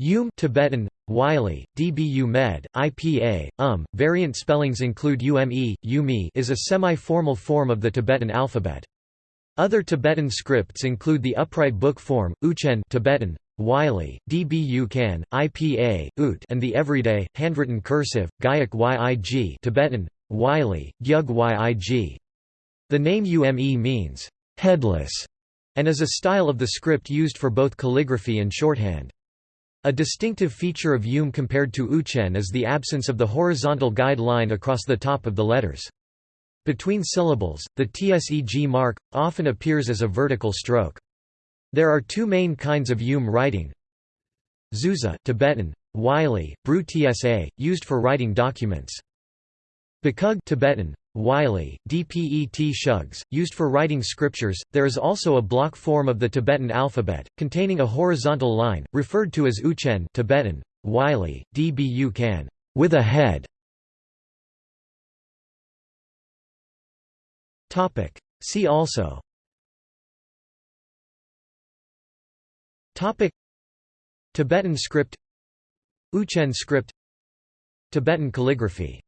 Ume Tibetan, Wylie, DBU Med, IPA, UM, variant spellings include UME, UME is a semi-formal form of the Tibetan alphabet. Other Tibetan scripts include the upright book form, Uchen Tibetan, Wylie, DBU Kan, IPA, Ut and the everyday, handwritten cursive, Gyak Yig Tibetan, Wylie, Gyug Yig. The name Ume means, headless, and is a style of the script used for both calligraphy and shorthand. A distinctive feature of Ume compared to Uchen is the absence of the horizontal guide line across the top of the letters. Between syllables, the tseg mark, often appears as a vertical stroke. There are two main kinds of Ume writing. Zhuza Tibetan, Wylie, Bru Tsa, used for writing documents. Bakug Tibetan, Wylie, Dpet shugs, used for writing scriptures. There is also a block form of the Tibetan alphabet, containing a horizontal line, referred to as Uchen Tibetan, Wylie, Dbu Kan, with a head. Topic. See also. Topic. Tibetan script Uchen script Tibetan calligraphy